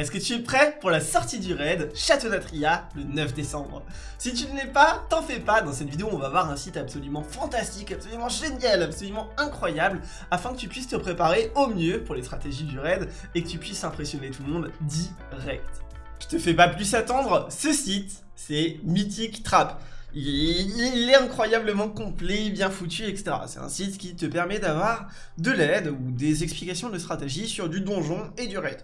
Est-ce que tu es prêt pour la sortie du raid Château d'Atria le 9 décembre? Si tu ne l'es pas, t'en fais pas, dans cette vidéo on va voir un site absolument fantastique, absolument génial, absolument incroyable, afin que tu puisses te préparer au mieux pour les stratégies du raid et que tu puisses impressionner tout le monde direct. Je te fais pas plus attendre, ce site c'est Mythic Trap. Il est incroyablement complet, bien foutu, etc. C'est un site qui te permet d'avoir de l'aide ou des explications de stratégie sur du donjon et du raid.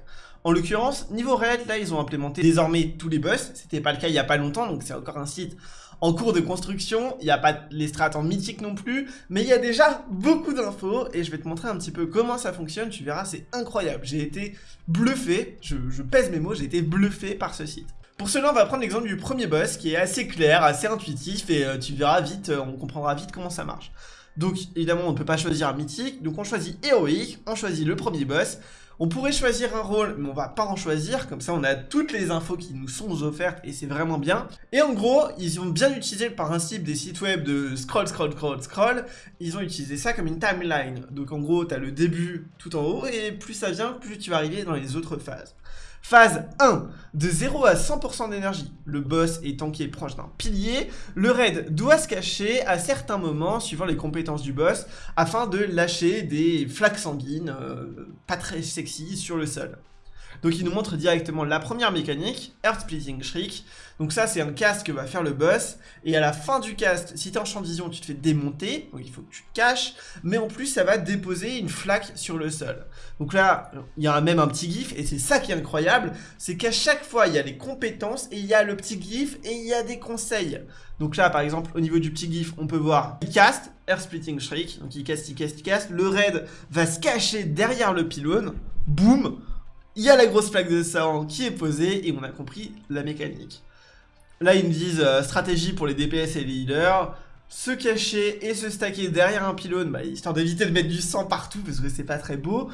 En l'occurrence, niveau raid, là, ils ont implémenté désormais tous les boss. C'était pas le cas il y a pas longtemps, donc c'est encore un site en cours de construction. Il n'y a pas les strats en mythique non plus, mais il y a déjà beaucoup d'infos et je vais te montrer un petit peu comment ça fonctionne. Tu verras, c'est incroyable. J'ai été bluffé, je, pèse mes mots, j'ai été bluffé par ce site. Pour cela, on va prendre l'exemple du premier boss qui est assez clair, assez intuitif et euh, tu verras vite, euh, on comprendra vite comment ça marche. Donc évidemment, on ne peut pas choisir mythique, donc on choisit héroïque, on choisit le premier boss. On pourrait choisir un rôle, mais on va pas en choisir, comme ça on a toutes les infos qui nous sont offertes et c'est vraiment bien. Et en gros, ils ont bien utilisé le principe des sites web de scroll, scroll, scroll, scroll, ils ont utilisé ça comme une timeline. Donc en gros, tu le début tout en haut et plus ça vient, plus tu vas arriver dans les autres phases. Phase 1, de 0 à 100% d'énergie. Le boss est proche d'un pilier, le raid doit se cacher à certains moments, suivant les compétences du boss, afin de lâcher des flaques sanguines euh, pas très sexy sur le sol. Donc il nous montre directement la première mécanique, Earth Splitting Shriek. Donc ça c'est un cast que va faire le boss. Et à la fin du cast, si t'es en champ de vision, tu te fais démonter. Donc il faut que tu te caches. Mais en plus ça va déposer une flaque sur le sol. Donc là, il y a même un petit gif. Et c'est ça qui est incroyable. C'est qu'à chaque fois, il y a les compétences et il y a le petit gif et il y a des conseils. Donc là, par exemple, au niveau du petit gif, on peut voir il cast, Earth Splitting Shriek. Donc il cast, il cast, il cast. Le raid va se cacher derrière le pylône. Boum il y a la grosse plaque de sang qui est posée et on a compris la mécanique. Là, ils nous disent euh, stratégie pour les DPS et les healers. Se cacher et se stacker derrière un pylône, bah, histoire d'éviter de mettre du sang partout parce que c'est pas très beau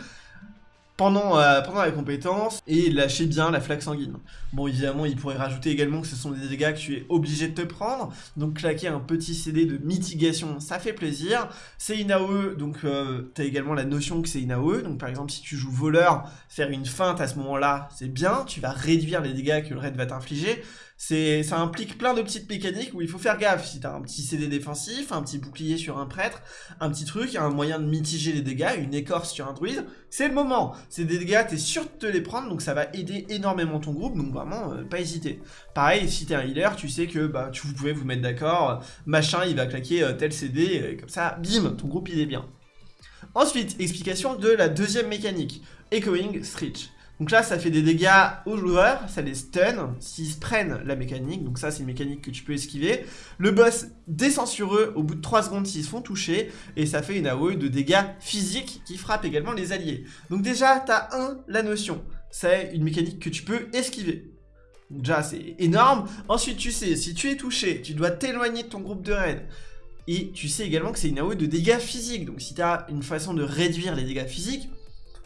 pendant, euh, pendant la compétence et lâcher bien la flaque sanguine. Bon évidemment il pourrait rajouter également que ce sont des dégâts que tu es obligé de te prendre, donc claquer un petit CD de mitigation ça fait plaisir. C'est une AOE, donc euh, tu as également la notion que c'est une AOE, donc par exemple si tu joues voleur, faire une feinte à ce moment là c'est bien, tu vas réduire les dégâts que le raid va t'infliger, ça implique plein de petites mécaniques où il faut faire gaffe. Si t'as un petit CD défensif, un petit bouclier sur un prêtre, un petit truc, un moyen de mitiger les dégâts, une écorce sur un druide, c'est le moment. C'est des dégâts, t'es sûr de te les prendre, donc ça va aider énormément ton groupe, donc vraiment, euh, pas hésiter. Pareil, si t'es un healer, tu sais que bah, tu, vous pouvez vous mettre d'accord, machin, il va claquer euh, tel CD, et comme ça, bim, ton groupe il est bien. Ensuite, explication de la deuxième mécanique, Echoing Stretch. Donc là, ça fait des dégâts aux joueurs, ça les stun s'ils prennent la mécanique. Donc ça, c'est une mécanique que tu peux esquiver. Le boss descend sur eux au bout de 3 secondes s'ils se font toucher. Et ça fait une AOE de dégâts physiques qui frappe également les alliés. Donc déjà, t'as un, la notion. C'est une mécanique que tu peux esquiver. déjà, c'est énorme. Ensuite, tu sais, si tu es touché, tu dois t'éloigner de ton groupe de raid. Et tu sais également que c'est une AOE de dégâts physiques. Donc si tu as une façon de réduire les dégâts physiques,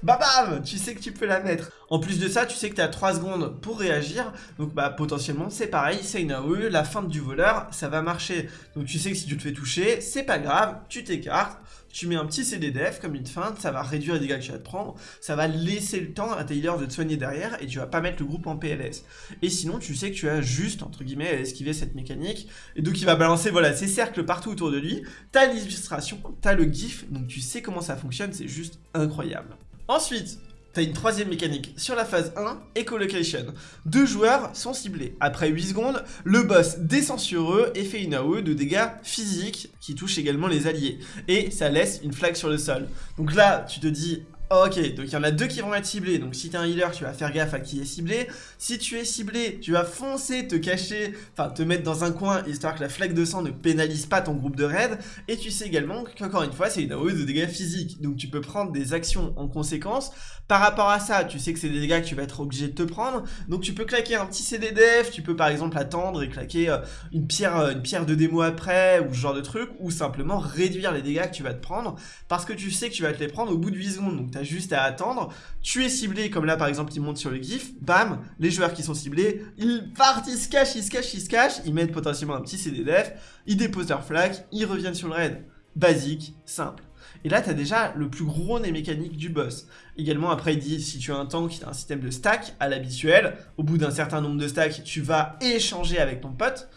bah bam Tu sais que tu peux la mettre. En plus de ça, tu sais que tu as 3 secondes pour réagir. Donc bah potentiellement, c'est pareil, c'est une AOE, la feinte du voleur, ça va marcher. Donc tu sais que si tu te fais toucher, c'est pas grave, tu t'écartes, tu mets un petit CD def comme une feinte, ça va réduire les dégâts que tu vas te prendre, ça va laisser le temps à healers de te soigner derrière et tu vas pas mettre le groupe en PLS. Et sinon, tu sais que tu as juste, entre guillemets, à esquiver cette mécanique. Et donc il va balancer, voilà, ses cercles partout autour de lui. T'as l'illustration, t'as le gif, donc tu sais comment ça fonctionne, c'est juste incroyable. Ensuite, T'as une troisième mécanique. Sur la phase 1, Echolocation. Deux joueurs sont ciblés. Après 8 secondes, le boss descend sur eux et fait une AOE de dégâts physiques qui touche également les alliés. Et ça laisse une flaque sur le sol. Donc là, tu te dis, Ok, donc il y en a deux qui vont être ciblés, donc si t'es un healer, tu vas faire gaffe à qui est ciblé. Si tu es ciblé, tu vas foncer, te cacher, enfin te mettre dans un coin, histoire que la flaque de sang ne pénalise pas ton groupe de raid. Et tu sais également qu'encore une fois, c'est une AOE de dégâts physiques, donc tu peux prendre des actions en conséquence. Par rapport à ça, tu sais que c'est des dégâts que tu vas être obligé de te prendre, donc tu peux claquer un petit CDDF, tu peux par exemple attendre et claquer euh, une pierre, euh, une pierre de démo après, ou ce genre de truc, ou simplement réduire les dégâts que tu vas te prendre, parce que tu sais que tu vas te les prendre au bout de 8 secondes, juste à attendre. Tu es ciblé, comme là par exemple il monte sur le gif, bam, les joueurs qui sont ciblés, ils partent, ils se cachent, ils se cachent, ils se cachent, ils mettent potentiellement un petit CDDF, ils déposent leur flag, ils reviennent sur le raid. Basique, simple. Et là, tu as déjà le plus gros des mécaniques du boss. Également, après, il dit, si tu as un tank qui a un système de stack à l'habituel, au bout d'un certain nombre de stacks, tu vas échanger avec ton pote.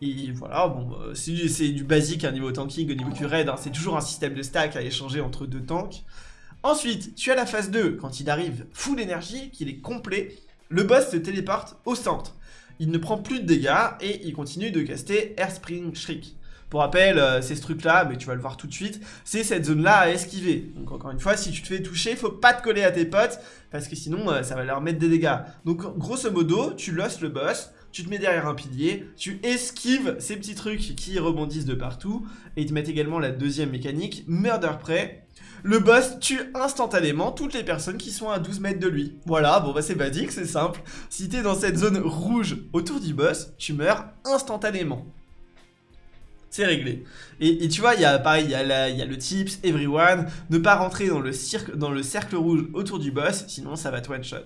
Et voilà, bon, bah, c'est du basique à niveau tanking, au niveau du raid, hein. c'est toujours un système de stack à échanger entre deux tanks. Ensuite, tu as la phase 2, quand il arrive full énergie, qu'il est complet, le boss se téléporte au centre. Il ne prend plus de dégâts et il continue de caster Airspring Shriek. Pour rappel, euh, c'est ce truc-là, mais tu vas le voir tout de suite, c'est cette zone-là à esquiver. Donc encore une fois, si tu te fais toucher, faut pas te coller à tes potes, parce que sinon, euh, ça va leur mettre des dégâts. Donc grosso modo, tu losses le boss, tu te mets derrière un pilier, tu esquives ces petits trucs qui rebondissent de partout, et ils te mettent également la deuxième mécanique, Murder Prey. Le boss tue instantanément toutes les personnes qui sont à 12 mètres de lui. Voilà, bon bah c'est basique, c'est simple. Si t'es dans cette zone rouge autour du boss, tu meurs instantanément c'est réglé. Et, tu vois, il y a pareil, il y, a le tips, everyone, ne pas rentrer dans le, dans le cercle rouge autour du boss, sinon ça va te one shot.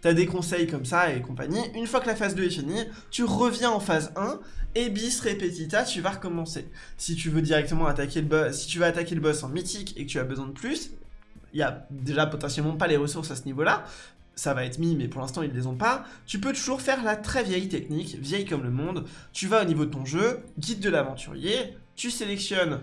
T'as des conseils comme ça et compagnie. Une fois que la phase 2 est finie, tu reviens en phase 1 et bis repetita, tu vas recommencer. Si tu veux directement attaquer le boss, si tu veux attaquer le boss en mythique et que tu as besoin de plus, il y a déjà potentiellement pas les ressources à ce niveau-là, ça va être mis, mais pour l'instant ils ne les ont pas, tu peux toujours faire la très vieille technique, vieille comme le monde, tu vas au niveau de ton jeu, guide de l'aventurier, tu sélectionnes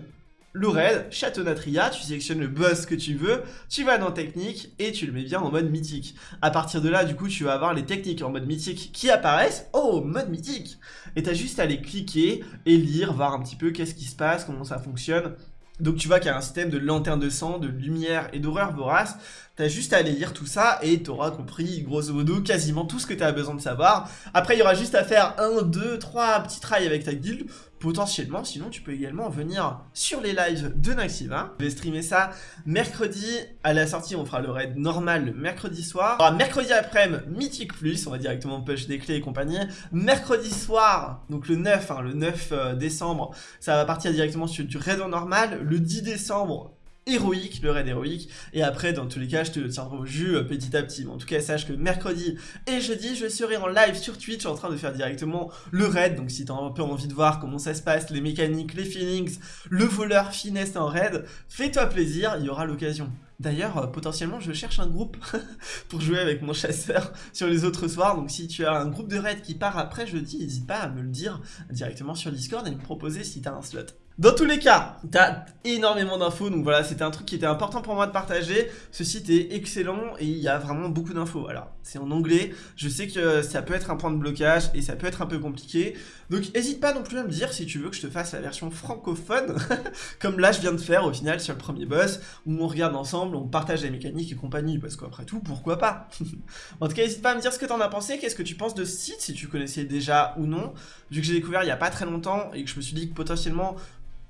le raid, château Natria, tu sélectionnes le boss que tu veux, tu vas dans technique et tu le mets bien en mode mythique. À partir de là, du coup, tu vas avoir les techniques en mode mythique qui apparaissent. Oh, mode mythique Et t'as juste à les cliquer et lire, voir un petit peu qu'est-ce qui se passe, comment ça fonctionne. Donc tu vois qu'il y a un système de lanterne de sang, de lumière et d'horreur vorace. T'as juste à aller lire tout ça et t'auras compris grosso modo quasiment tout ce que t'as besoin de savoir. Après il y aura juste à faire un, deux, trois petits trails avec ta guilde potentiellement, sinon tu peux également venir sur les lives de Naxiva. Je vais streamer ça mercredi, à la sortie on fera le raid normal le mercredi soir. Mercredi après-midi, Mythique Plus, on va directement push des clés et compagnie. Mercredi soir, donc le 9, hein, le 9 euh, décembre, ça va partir directement sur du raid normal. Le 10 décembre, héroïque, le raid héroïque, et après dans tous les cas je te tiendrai au jus euh, petit à petit, mais en tout cas sache que mercredi et jeudi je serai en live sur Twitch en train de faire directement le raid, donc si t'as un peu envie de voir comment ça se passe, les mécaniques, les feelings, le voleur finesse en raid, fais-toi plaisir, il y aura l'occasion. D'ailleurs, euh, potentiellement, je cherche un groupe pour jouer avec mon chasseur sur les autres soirs. Donc, si tu as un groupe de raid qui part après jeudi, n'hésite pas à me le dire directement sur Discord et me proposer si tu as un slot. Dans tous les cas, t'as énormément d'infos, donc voilà, c'était un truc qui était important pour moi de partager. Ce site est excellent et il y a vraiment beaucoup d'infos. Alors, c'est en anglais, je sais que ça peut être un point de blocage et ça peut être un peu compliqué. Donc, n'hésite pas non plus à me dire si tu veux que je te fasse la version francophone, comme là je viens de faire au final sur le premier boss, où on regarde ensemble, on partage les mécaniques et compagnie, parce qu'après tout, pourquoi pas? En tout cas, n'hésite pas à me dire ce que t'en as pensé, qu'est-ce que tu penses de ce site, si tu connaissais déjà ou non, vu que j'ai découvert il y a pas très longtemps et que je me suis dit que potentiellement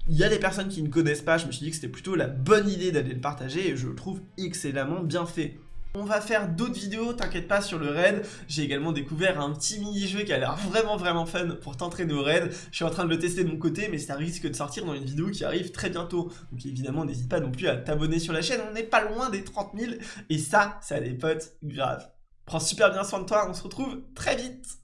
il y a des personnes qui ne connaissent pas, je me suis dit que c'était plutôt la bonne idée d'aller le partager et je le trouve excellemment bien fait. On va faire d'autres vidéos, t'inquiète pas sur le raid. J'ai également découvert un petit mini-jeu qui a l'air vraiment vraiment fun pour t'entraîner au raid. Je suis en train de le tester de mon côté, mais ça risque de sortir dans une vidéo qui arrive très bientôt. Donc évidemment, n'hésite pas non plus à t'abonner sur la chaîne, on n'est pas loin des 30 000. Et ça, ça a des potes grave. Prends super bien soin de toi, on se retrouve très vite